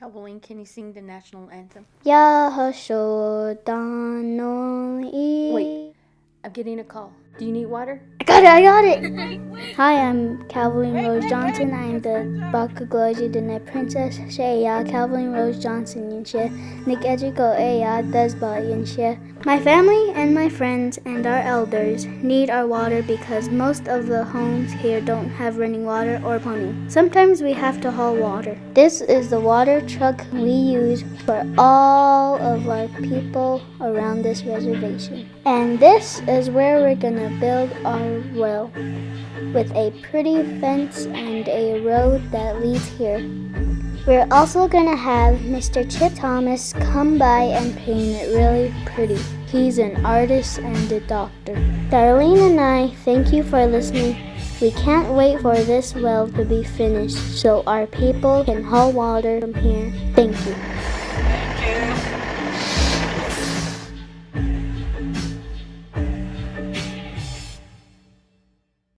Calvoline, can you sing the national anthem? Yahashodano Wait, I'm getting a call. Do you need water? I got it, I got it! Hi, I'm Calvin Rose Johnson. I am the Bakagloji the Net Princess. Shaya Calvin Rose Johnson Yinshe. Nick Ejiko Eya Desba Yinshe. My family and my friends and our elders need our water because most of the homes here don't have running water or plumbing. Sometimes we have to haul water. This is the water truck we use for all of our people around this reservation. And this is where we're gonna build our well with a pretty fence and a road that leads here. We're also gonna have Mr. Chip Thomas come by and paint it really pretty. He's an artist and a doctor. Darlene and I thank you for listening. We can't wait for this well to be finished so our people can haul water from here. Thank you.